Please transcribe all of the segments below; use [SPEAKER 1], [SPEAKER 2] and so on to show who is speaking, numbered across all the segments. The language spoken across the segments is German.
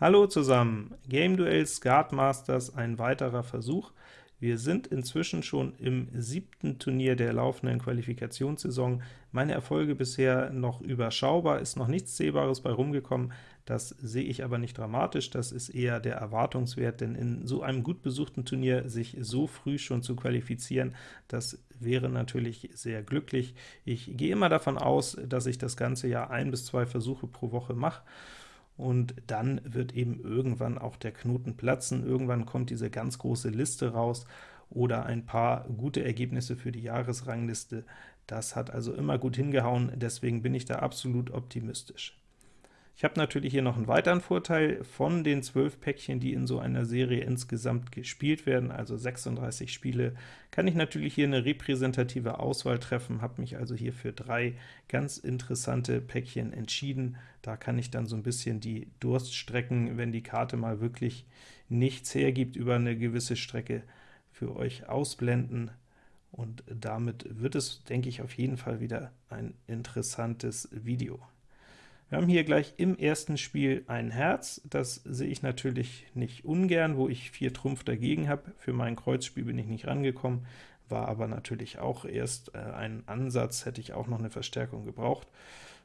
[SPEAKER 1] Hallo zusammen, Game Duell Skat Masters, ein weiterer Versuch. Wir sind inzwischen schon im siebten Turnier der laufenden Qualifikationssaison. Meine Erfolge bisher noch überschaubar, ist noch nichts Sehbares bei rumgekommen. Das sehe ich aber nicht dramatisch, das ist eher der Erwartungswert, denn in so einem gut besuchten Turnier sich so früh schon zu qualifizieren, das wäre natürlich sehr glücklich. Ich gehe immer davon aus, dass ich das ganze Jahr ein bis zwei Versuche pro Woche mache, und dann wird eben irgendwann auch der Knoten platzen, irgendwann kommt diese ganz große Liste raus oder ein paar gute Ergebnisse für die Jahresrangliste. Das hat also immer gut hingehauen, deswegen bin ich da absolut optimistisch. Ich habe natürlich hier noch einen weiteren Vorteil von den 12 Päckchen, die in so einer Serie insgesamt gespielt werden, also 36 Spiele, kann ich natürlich hier eine repräsentative Auswahl treffen, habe mich also hier für drei ganz interessante Päckchen entschieden. Da kann ich dann so ein bisschen die Durststrecken, wenn die Karte mal wirklich nichts hergibt über eine gewisse Strecke, für euch ausblenden und damit wird es, denke ich, auf jeden Fall wieder ein interessantes Video. Wir haben hier gleich im ersten Spiel ein Herz, das sehe ich natürlich nicht ungern, wo ich 4 Trumpf dagegen habe. Für mein Kreuzspiel bin ich nicht rangekommen, war aber natürlich auch erst äh, ein Ansatz, hätte ich auch noch eine Verstärkung gebraucht.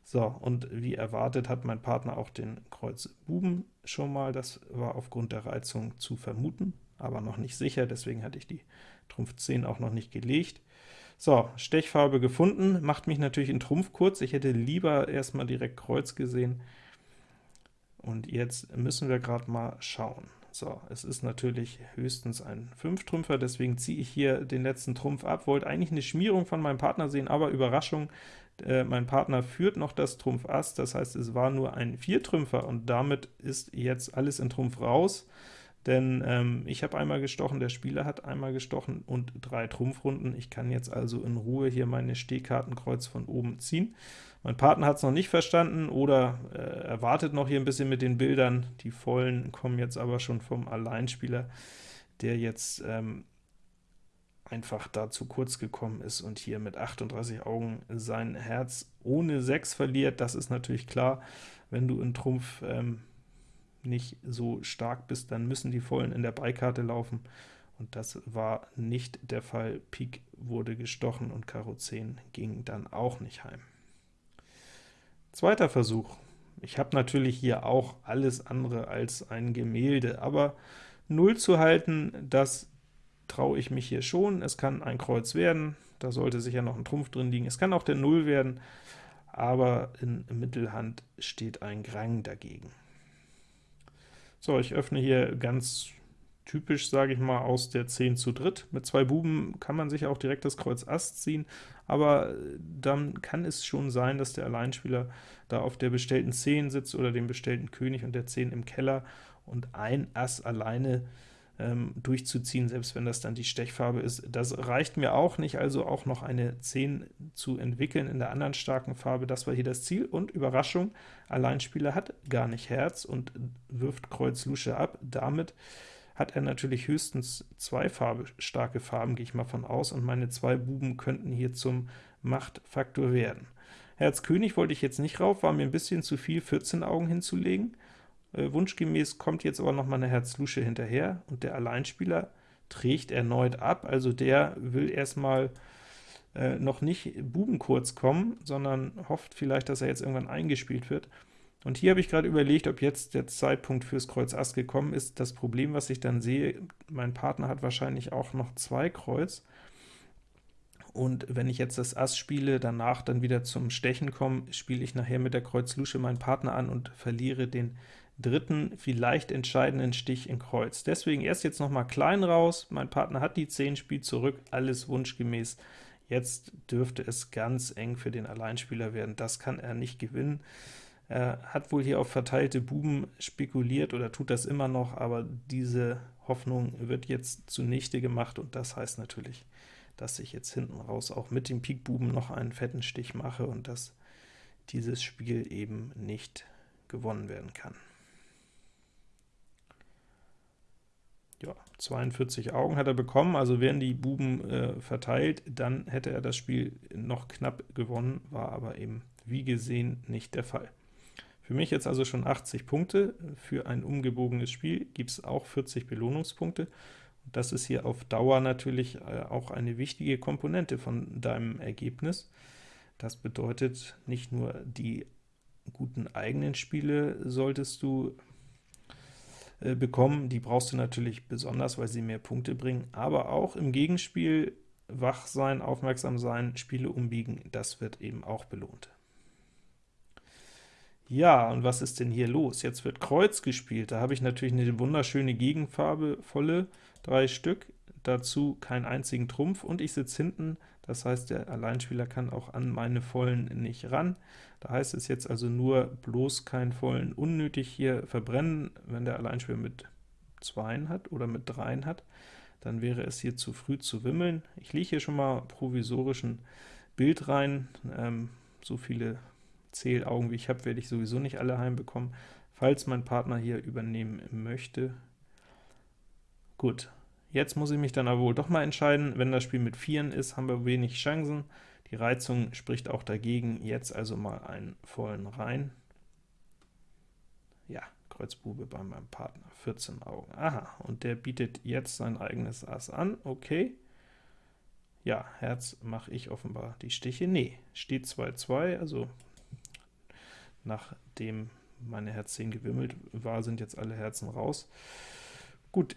[SPEAKER 1] So, und wie erwartet hat mein Partner auch den Kreuz Buben schon mal, das war aufgrund der Reizung zu vermuten, aber noch nicht sicher, deswegen hatte ich die Trumpf 10 auch noch nicht gelegt. So, Stechfarbe gefunden, macht mich natürlich in Trumpf kurz, ich hätte lieber erstmal direkt Kreuz gesehen. Und jetzt müssen wir gerade mal schauen. So, es ist natürlich höchstens ein 5-Trümpfer, deswegen ziehe ich hier den letzten Trumpf ab. Wollte eigentlich eine Schmierung von meinem Partner sehen, aber Überraschung, äh, mein Partner führt noch das Trumpf Ass, das heißt, es war nur ein 4-Trümpfer, und damit ist jetzt alles in Trumpf raus denn ähm, ich habe einmal gestochen, der Spieler hat einmal gestochen und drei Trumpfrunden. Ich kann jetzt also in Ruhe hier meine Stehkartenkreuz von oben ziehen. Mein Partner hat es noch nicht verstanden oder äh, erwartet noch hier ein bisschen mit den Bildern. Die vollen kommen jetzt aber schon vom Alleinspieler, der jetzt ähm, einfach da zu kurz gekommen ist und hier mit 38 Augen sein Herz ohne 6 verliert. Das ist natürlich klar, wenn du in Trumpf ähm, nicht so stark bist, dann müssen die Vollen in der Beikarte laufen, und das war nicht der Fall. Pik wurde gestochen und Karo 10 ging dann auch nicht heim. Zweiter Versuch. Ich habe natürlich hier auch alles andere als ein Gemälde, aber 0 zu halten, das traue ich mich hier schon. Es kann ein Kreuz werden, da sollte sicher noch ein Trumpf drin liegen. Es kann auch der 0 werden, aber in Mittelhand steht ein Grang dagegen. So, ich öffne hier ganz typisch, sage ich mal, aus der 10 zu dritt. Mit zwei Buben kann man sich auch direkt das Kreuz Ass ziehen, aber äh, dann kann es schon sein, dass der Alleinspieler da auf der bestellten 10 sitzt oder dem bestellten König und der 10 im Keller und ein Ass alleine ähm, durchzuziehen, selbst wenn das dann die Stechfarbe ist. Das reicht mir auch nicht, also auch noch eine 10 zu entwickeln in der anderen starken Farbe, das war hier das Ziel, und Überraschung, Alleinspieler hat gar nicht Herz und wirft Kreuz Lusche ab, damit hat er natürlich höchstens zwei Farbe, starke Farben, gehe ich mal von aus, und meine zwei Buben könnten hier zum Machtfaktor werden. Herz König wollte ich jetzt nicht rauf, war mir ein bisschen zu viel, 14 Augen hinzulegen, wunschgemäß kommt jetzt aber noch mal eine Herz-Lusche hinterher, und der Alleinspieler trägt erneut ab, also der will erstmal äh, noch nicht bubenkurz kommen, sondern hofft vielleicht, dass er jetzt irgendwann eingespielt wird. Und hier habe ich gerade überlegt, ob jetzt der Zeitpunkt fürs Kreuz Ass gekommen ist. Das Problem, was ich dann sehe, mein Partner hat wahrscheinlich auch noch zwei Kreuz, und wenn ich jetzt das Ass spiele, danach dann wieder zum Stechen komme, spiele ich nachher mit der Kreuz Lusche meinen Partner an und verliere den dritten, vielleicht entscheidenden Stich in Kreuz. Deswegen erst jetzt noch mal klein raus, mein Partner hat die 10, spielt zurück, alles wunschgemäß. Jetzt dürfte es ganz eng für den Alleinspieler werden, das kann er nicht gewinnen. Er hat wohl hier auf verteilte Buben spekuliert oder tut das immer noch, aber diese Hoffnung wird jetzt zunichte gemacht, und das heißt natürlich, dass ich jetzt hinten raus auch mit dem Pik Buben noch einen fetten Stich mache und dass dieses Spiel eben nicht gewonnen werden kann. Ja, 42 Augen hat er bekommen, also wären die Buben äh, verteilt, dann hätte er das Spiel noch knapp gewonnen, war aber eben wie gesehen nicht der Fall. Für mich jetzt also schon 80 Punkte, für ein umgebogenes Spiel gibt es auch 40 Belohnungspunkte. Das ist hier auf Dauer natürlich äh, auch eine wichtige Komponente von deinem Ergebnis. Das bedeutet, nicht nur die guten eigenen Spiele solltest du äh, bekommen, die brauchst du natürlich besonders, weil sie mehr Punkte bringen, aber auch im Gegenspiel wach sein, aufmerksam sein, Spiele umbiegen, das wird eben auch belohnt. Ja, und was ist denn hier los? Jetzt wird Kreuz gespielt, da habe ich natürlich eine wunderschöne Gegenfarbe, volle, drei Stück, dazu keinen einzigen Trumpf, und ich sitze hinten, das heißt, der Alleinspieler kann auch an meine Vollen nicht ran. Da heißt es jetzt also nur, bloß keinen Vollen unnötig hier verbrennen, wenn der Alleinspieler mit Zweien hat oder mit Dreien hat, dann wäre es hier zu früh zu wimmeln. Ich lege hier schon mal provisorischen Bild rein, ähm, so viele Zählaugen wie ich habe, werde ich sowieso nicht alle heimbekommen, falls mein Partner hier übernehmen möchte. Gut, jetzt muss ich mich dann aber wohl doch mal entscheiden. Wenn das Spiel mit Vieren ist, haben wir wenig Chancen. Die Reizung spricht auch dagegen, jetzt also mal einen vollen rein. Ja, Kreuz Bube bei meinem Partner, 14 Augen. Aha, und der bietet jetzt sein eigenes Ass an, okay. Ja, Herz mache ich offenbar die Stiche. Nee, steht 2-2, also Nachdem meine Herz 10 gewimmelt war, sind jetzt alle Herzen raus. Gut,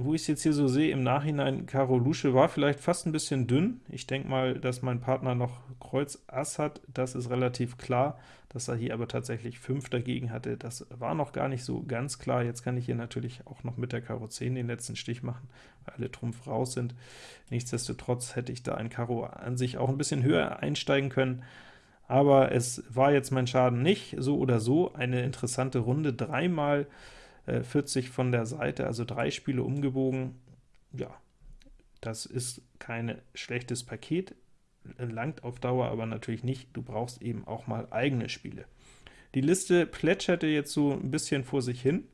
[SPEAKER 1] wo ich es jetzt hier so sehe, im Nachhinein, Karo Lusche war vielleicht fast ein bisschen dünn. Ich denke mal, dass mein Partner noch Kreuz Ass hat, das ist relativ klar. Dass er hier aber tatsächlich 5 dagegen hatte, das war noch gar nicht so ganz klar. Jetzt kann ich hier natürlich auch noch mit der Karo 10 den letzten Stich machen, weil alle Trumpf raus sind. Nichtsdestotrotz hätte ich da ein Karo an sich auch ein bisschen höher einsteigen können, aber es war jetzt mein Schaden nicht, so oder so, eine interessante Runde, dreimal 40 von der Seite, also drei Spiele umgebogen, ja, das ist kein schlechtes Paket, langt auf Dauer aber natürlich nicht, du brauchst eben auch mal eigene Spiele. Die Liste plätscherte jetzt so ein bisschen vor sich hin,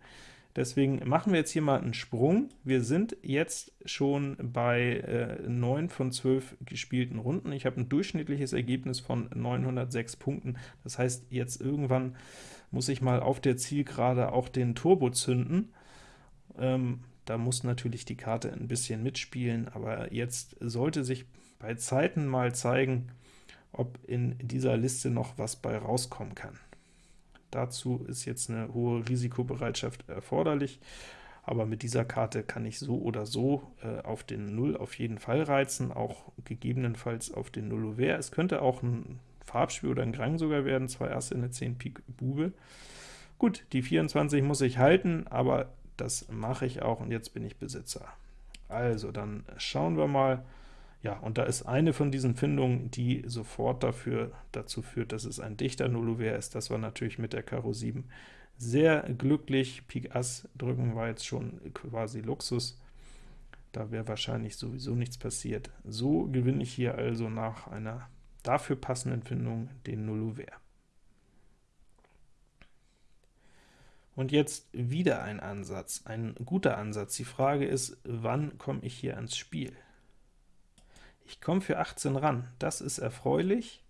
[SPEAKER 1] Deswegen machen wir jetzt hier mal einen Sprung. Wir sind jetzt schon bei äh, 9 von 12 gespielten Runden. Ich habe ein durchschnittliches Ergebnis von 906 Punkten. Das heißt, jetzt irgendwann muss ich mal auf der Zielgerade auch den Turbo zünden. Ähm, da muss natürlich die Karte ein bisschen mitspielen, aber jetzt sollte sich bei Zeiten mal zeigen, ob in dieser Liste noch was bei rauskommen kann. Dazu ist jetzt eine hohe Risikobereitschaft erforderlich, aber mit dieser Karte kann ich so oder so äh, auf den 0 auf jeden Fall reizen, auch gegebenenfalls auf den 0 Ouvert. Es könnte auch ein Farbspiel oder ein Grang sogar werden, zwei Asse, eine 10 Pik Bube. Gut, die 24 muss ich halten, aber das mache ich auch, und jetzt bin ich Besitzer. Also, dann schauen wir mal, ja, und da ist eine von diesen Findungen, die sofort dafür dazu führt, dass es ein dichter Nullouvert ist. Das war natürlich mit der Karo 7 sehr glücklich. Pik Ass drücken war jetzt schon quasi Luxus. Da wäre wahrscheinlich sowieso nichts passiert. So gewinne ich hier also nach einer dafür passenden Findung den Nullouvert. Und jetzt wieder ein Ansatz, ein guter Ansatz. Die Frage ist, wann komme ich hier ans Spiel? Ich komme für 18 ran, das ist erfreulich.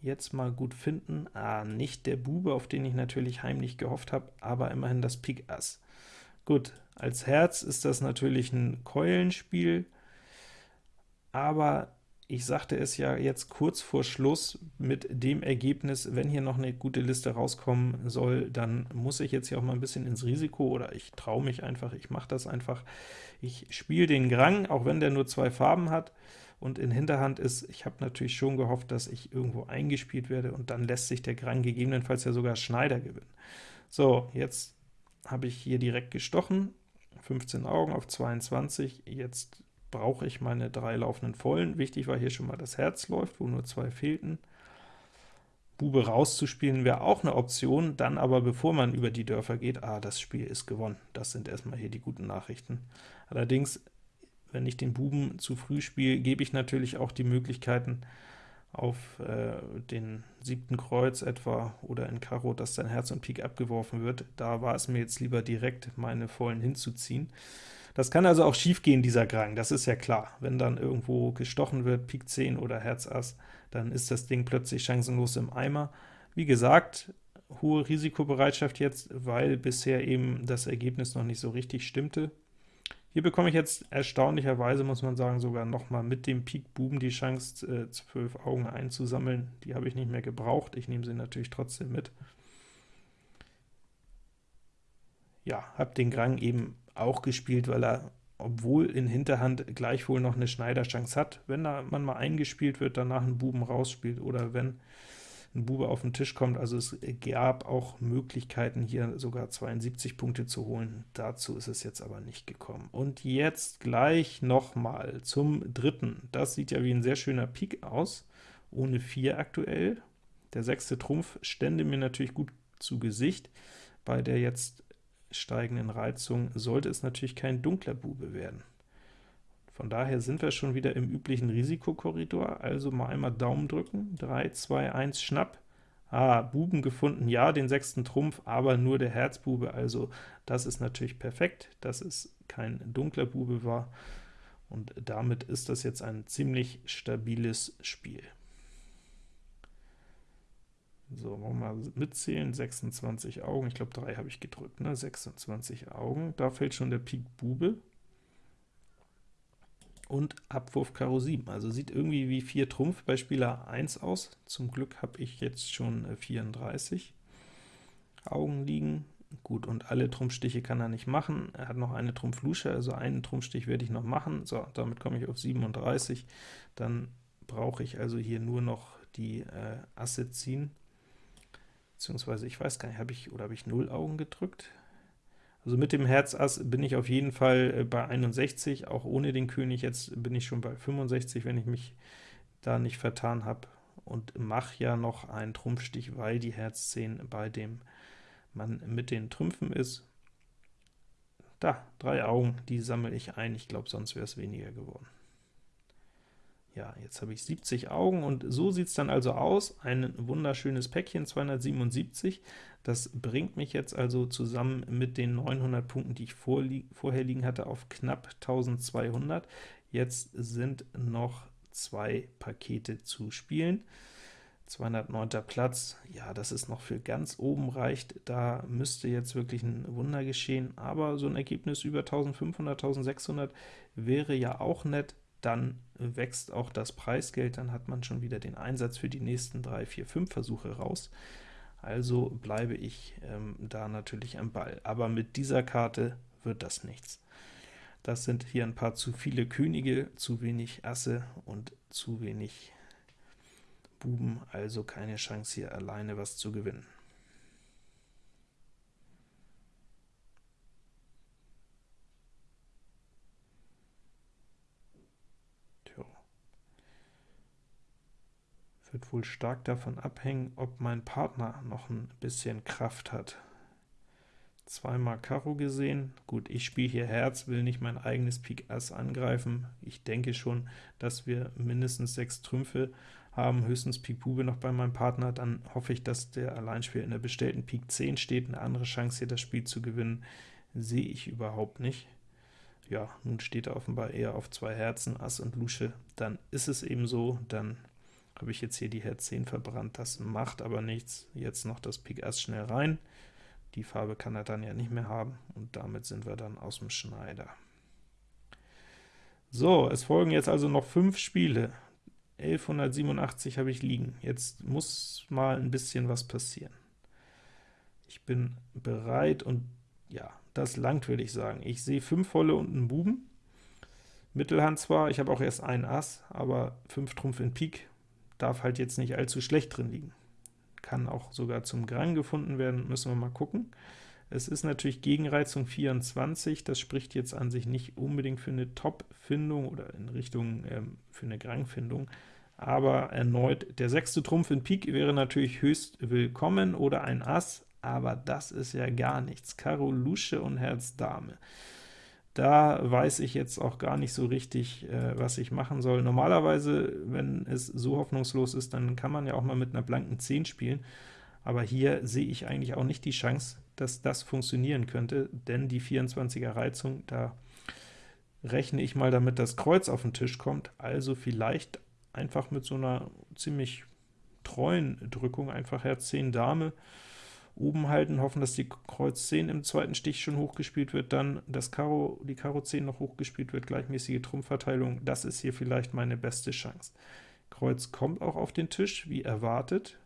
[SPEAKER 1] Jetzt mal gut finden. Ah, nicht der Bube, auf den ich natürlich heimlich gehofft habe, aber immerhin das Pik Ass. Gut, als Herz ist das natürlich ein Keulenspiel, aber ich sagte es ja jetzt kurz vor Schluss mit dem Ergebnis, wenn hier noch eine gute Liste rauskommen soll, dann muss ich jetzt hier auch mal ein bisschen ins Risiko, oder ich traue mich einfach, ich mache das einfach. Ich spiele den Grang, auch wenn der nur zwei Farben hat und in Hinterhand ist. Ich habe natürlich schon gehofft, dass ich irgendwo eingespielt werde, und dann lässt sich der Grang gegebenenfalls ja sogar Schneider gewinnen. So, jetzt habe ich hier direkt gestochen, 15 Augen auf 22, jetzt brauche ich meine drei laufenden Vollen. Wichtig war hier schon mal, das Herz läuft, wo nur zwei fehlten. Bube rauszuspielen wäre auch eine Option, dann aber bevor man über die Dörfer geht, ah, das Spiel ist gewonnen. Das sind erstmal hier die guten Nachrichten. Allerdings, wenn ich den Buben zu früh spiele, gebe ich natürlich auch die Möglichkeiten auf äh, den siebten Kreuz etwa oder in Karo, dass sein Herz und Pik abgeworfen wird. Da war es mir jetzt lieber direkt, meine Vollen hinzuziehen. Das kann also auch schiefgehen, dieser Grang, das ist ja klar. Wenn dann irgendwo gestochen wird, Pik 10 oder Herz Ass, dann ist das Ding plötzlich chancenlos im Eimer. Wie gesagt, hohe Risikobereitschaft jetzt, weil bisher eben das Ergebnis noch nicht so richtig stimmte. Hier bekomme ich jetzt erstaunlicherweise, muss man sagen, sogar nochmal mit dem Pik Buben die Chance, äh, 12 Augen einzusammeln. Die habe ich nicht mehr gebraucht, ich nehme sie natürlich trotzdem mit. Ja, habe den Grang eben auch gespielt, weil er, obwohl in Hinterhand gleichwohl noch eine Schneiderchance hat, wenn da man mal eingespielt wird, danach einen Buben rausspielt, oder wenn ein Bube auf den Tisch kommt. Also es gab auch Möglichkeiten, hier sogar 72 Punkte zu holen. Dazu ist es jetzt aber nicht gekommen. Und jetzt gleich nochmal zum dritten. Das sieht ja wie ein sehr schöner Pik aus, ohne 4 aktuell. Der sechste Trumpf stände mir natürlich gut zu Gesicht. Bei der jetzt steigenden Reizung sollte es natürlich kein dunkler Bube werden. Von daher sind wir schon wieder im üblichen Risikokorridor, also mal einmal Daumen drücken, 3, 2, 1, Schnapp. Ah, Buben gefunden, ja, den sechsten Trumpf, aber nur der Herzbube, also das ist natürlich perfekt, dass es kein dunkler Bube war, und damit ist das jetzt ein ziemlich stabiles Spiel. So, wollen wir mal mitzählen, 26 Augen, ich glaube 3 habe ich gedrückt, ne? 26 Augen, da fällt schon der Pik Bube, und Abwurf Karo 7. Also sieht irgendwie wie 4 Trumpf bei Spieler 1 aus. Zum Glück habe ich jetzt schon 34 äh, Augen liegen. Gut, und alle Trumpfstiche kann er nicht machen. Er hat noch eine Trumpflusche, also einen Trumpfstich werde ich noch machen. So, damit komme ich auf 37. Dann brauche ich also hier nur noch die äh, Asse ziehen. Beziehungsweise, ich weiß gar nicht, habe ich oder habe ich 0 Augen gedrückt? Also mit dem Herz Ass bin ich auf jeden Fall äh, bei 61, auch ohne den König. Jetzt bin ich schon bei 65, wenn ich mich da nicht vertan habe, und mache ja noch einen Trumpfstich, weil die Herz 10 bei dem Mann mit den Trümpfen ist. Da, drei Augen, die sammle ich ein. Ich glaube, sonst wäre es weniger geworden. Ja, jetzt habe ich 70 Augen, und so sieht es dann also aus. Ein wunderschönes Päckchen, 277. Das bringt mich jetzt also zusammen mit den 900 Punkten, die ich vorher liegen hatte, auf knapp 1200. Jetzt sind noch zwei Pakete zu spielen. 209. Platz, ja, das ist noch für ganz oben reicht, da müsste jetzt wirklich ein Wunder geschehen, aber so ein Ergebnis über 1500, 1600 wäre ja auch nett, dann wächst auch das Preisgeld, dann hat man schon wieder den Einsatz für die nächsten 3, 4, 5 Versuche raus also bleibe ich ähm, da natürlich am Ball. Aber mit dieser Karte wird das nichts. Das sind hier ein paar zu viele Könige, zu wenig Asse und zu wenig Buben, also keine Chance hier alleine was zu gewinnen. Wird wohl stark davon abhängen, ob mein Partner noch ein bisschen Kraft hat. Zweimal Karo gesehen. Gut, ich spiele hier Herz, will nicht mein eigenes Pik Ass angreifen. Ich denke schon, dass wir mindestens sechs Trümpfe haben, höchstens Pik Bube noch bei meinem Partner. Dann hoffe ich, dass der Alleinspieler in der bestellten Pik 10 steht. Eine andere Chance, hier das Spiel zu gewinnen, sehe ich überhaupt nicht. Ja, nun steht er offenbar eher auf zwei Herzen, Ass und Lusche. Dann ist es eben so, dann habe ich jetzt hier die Herz 10 verbrannt, das macht aber nichts. Jetzt noch das Pik Ass schnell rein. Die Farbe kann er dann ja nicht mehr haben, und damit sind wir dann aus dem Schneider. So, es folgen jetzt also noch fünf Spiele. 1187 habe ich liegen. Jetzt muss mal ein bisschen was passieren. Ich bin bereit, und ja, das langt, würde ich sagen. Ich sehe fünf Volle und einen Buben. Mittelhand zwar, ich habe auch erst ein Ass, aber 5 Trumpf in Pik darf halt jetzt nicht allzu schlecht drin liegen. Kann auch sogar zum Grang gefunden werden, müssen wir mal gucken. Es ist natürlich Gegenreizung 24, das spricht jetzt an sich nicht unbedingt für eine Top-Findung oder in Richtung ähm, für eine Grang-Findung, aber erneut, der sechste Trumpf in Pik wäre natürlich höchst willkommen oder ein Ass, aber das ist ja gar nichts. Karo Lusche und Herz Dame. Da weiß ich jetzt auch gar nicht so richtig, äh, was ich machen soll. Normalerweise, wenn es so hoffnungslos ist, dann kann man ja auch mal mit einer blanken 10 spielen, aber hier sehe ich eigentlich auch nicht die Chance, dass das funktionieren könnte, denn die 24er Reizung, da rechne ich mal damit, dass Kreuz auf den Tisch kommt, also vielleicht einfach mit so einer ziemlich treuen Drückung, einfach Herz 10 Dame, oben halten, hoffen, dass die Kreuz 10 im zweiten Stich schon hochgespielt wird, dann das Karo, die Karo 10 noch hochgespielt wird, gleichmäßige Trumpfverteilung, das ist hier vielleicht meine beste Chance. Kreuz kommt auch auf den Tisch, wie erwartet,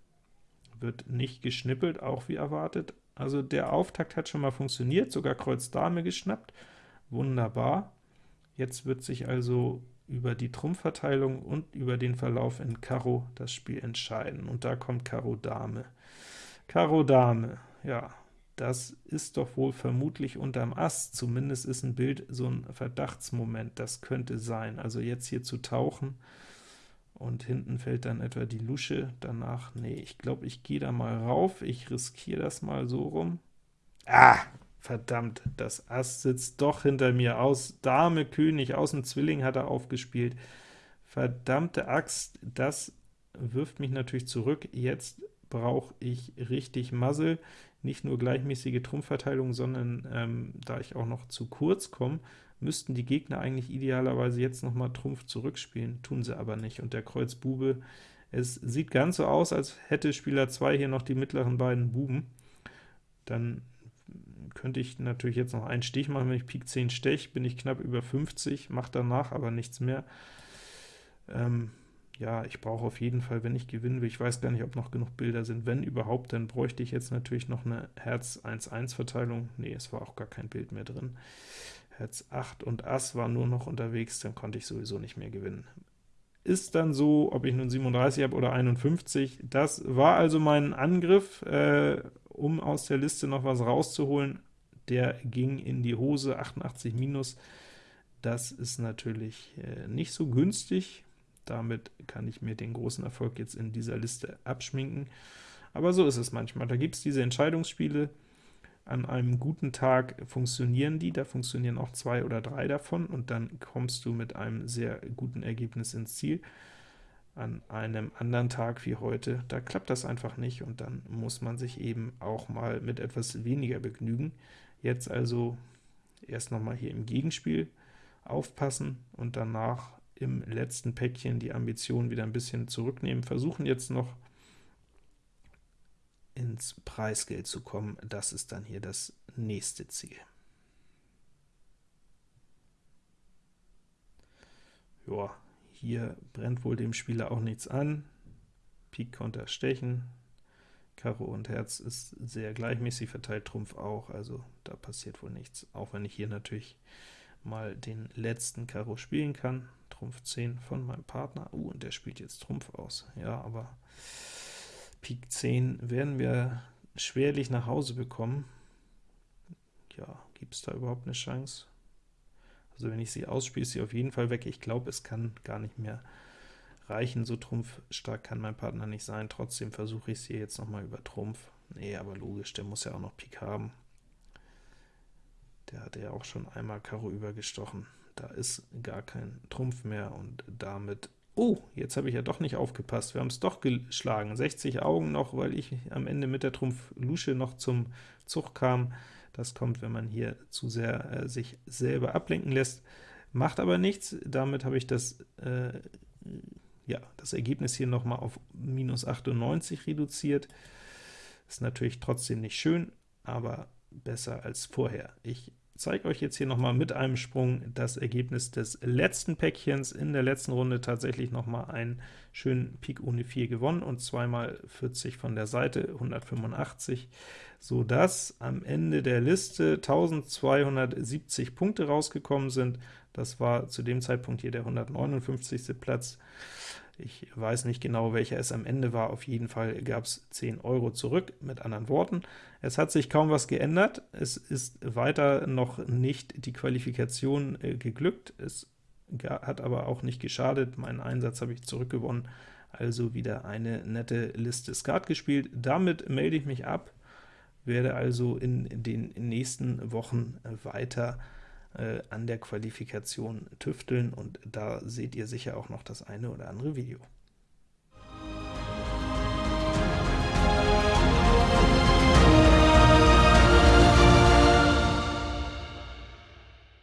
[SPEAKER 1] wird nicht geschnippelt, auch wie erwartet. Also der Auftakt hat schon mal funktioniert, sogar Kreuz Dame geschnappt, wunderbar. Jetzt wird sich also über die Trumpfverteilung und über den Verlauf in Karo das Spiel entscheiden, und da kommt Karo Dame. Karo Dame, ja, das ist doch wohl vermutlich unterm Ass, zumindest ist ein Bild so ein Verdachtsmoment, das könnte sein. Also jetzt hier zu tauchen, und hinten fällt dann etwa die Lusche, danach, nee, ich glaube, ich gehe da mal rauf, ich riskiere das mal so rum. Ah, verdammt, das Ass sitzt doch hinter mir, aus Dame, König, aus dem Zwilling hat er aufgespielt. Verdammte Axt, das wirft mich natürlich zurück, jetzt brauche ich richtig Muzzle, nicht nur gleichmäßige Trumpfverteilung, sondern ähm, da ich auch noch zu kurz komme, müssten die Gegner eigentlich idealerweise jetzt noch mal Trumpf zurückspielen, tun sie aber nicht, und der Kreuz Bube, es sieht ganz so aus, als hätte Spieler 2 hier noch die mittleren beiden Buben, dann könnte ich natürlich jetzt noch einen Stich machen, wenn ich Pik 10 stech, bin ich knapp über 50, mache danach aber nichts mehr. Ähm, ja, ich brauche auf jeden Fall, wenn ich gewinnen will, ich weiß gar nicht, ob noch genug Bilder sind, wenn überhaupt, dann bräuchte ich jetzt natürlich noch eine Herz 1-1 Verteilung, nee, es war auch gar kein Bild mehr drin. Herz 8 und Ass war nur noch unterwegs, dann konnte ich sowieso nicht mehr gewinnen. Ist dann so, ob ich nun 37 habe oder 51, das war also mein Angriff, äh, um aus der Liste noch was rauszuholen, der ging in die Hose, 88 minus, das ist natürlich äh, nicht so günstig, damit kann ich mir den großen Erfolg jetzt in dieser Liste abschminken, aber so ist es manchmal, da gibt es diese Entscheidungsspiele, an einem guten Tag funktionieren die, da funktionieren auch zwei oder drei davon, und dann kommst du mit einem sehr guten Ergebnis ins Ziel. An einem anderen Tag wie heute, da klappt das einfach nicht, und dann muss man sich eben auch mal mit etwas weniger begnügen. Jetzt also erst noch mal hier im Gegenspiel aufpassen und danach im letzten Päckchen die Ambition wieder ein bisschen zurücknehmen, versuchen jetzt noch ins Preisgeld zu kommen. Das ist dann hier das nächste Ziel. Ja, hier brennt wohl dem Spieler auch nichts an. Pik Konter stechen, Karo und Herz ist sehr gleichmäßig verteilt, Trumpf auch, also da passiert wohl nichts, auch wenn ich hier natürlich mal den letzten Karo spielen kann. Trumpf 10 von meinem Partner. Uh, und der spielt jetzt Trumpf aus. Ja, aber Pik 10 werden wir schwerlich nach Hause bekommen. Ja, gibt es da überhaupt eine Chance? Also wenn ich sie ausspiele, ist sie auf jeden Fall weg. Ich glaube, es kann gar nicht mehr reichen. So trumpfstark kann mein Partner nicht sein. Trotzdem versuche ich es hier jetzt noch mal über Trumpf. Nee, aber logisch, der muss ja auch noch Pik haben. Der hatte ja auch schon einmal Karo übergestochen. Da ist gar kein Trumpf mehr, und damit Oh, jetzt habe ich ja doch nicht aufgepasst, wir haben es doch geschlagen. 60 Augen noch, weil ich am Ende mit der Trumpf Lusche noch zum Zug kam. Das kommt, wenn man hier zu sehr äh, sich selber ablenken lässt. Macht aber nichts, damit habe ich das, äh, ja, das Ergebnis hier noch mal auf minus 98 reduziert. Ist natürlich trotzdem nicht schön, aber besser als vorher. Ich zeige euch jetzt hier noch mal mit einem Sprung das Ergebnis des letzten Päckchens. In der letzten Runde tatsächlich noch mal einen schönen Pik ohne 4 gewonnen und zweimal 40 von der Seite, 185, so dass am Ende der Liste 1270 Punkte rausgekommen sind. Das war zu dem Zeitpunkt hier der 159. Platz. Ich weiß nicht genau, welcher es am Ende war, auf jeden Fall gab es 10 Euro zurück, mit anderen Worten. Es hat sich kaum was geändert, es ist weiter noch nicht die Qualifikation äh, geglückt, es hat aber auch nicht geschadet, meinen Einsatz habe ich zurückgewonnen, also wieder eine nette Liste. Skat gespielt. Damit melde ich mich ab, werde also in den nächsten Wochen weiter an der Qualifikation tüfteln, und da seht ihr sicher auch noch das eine oder andere Video.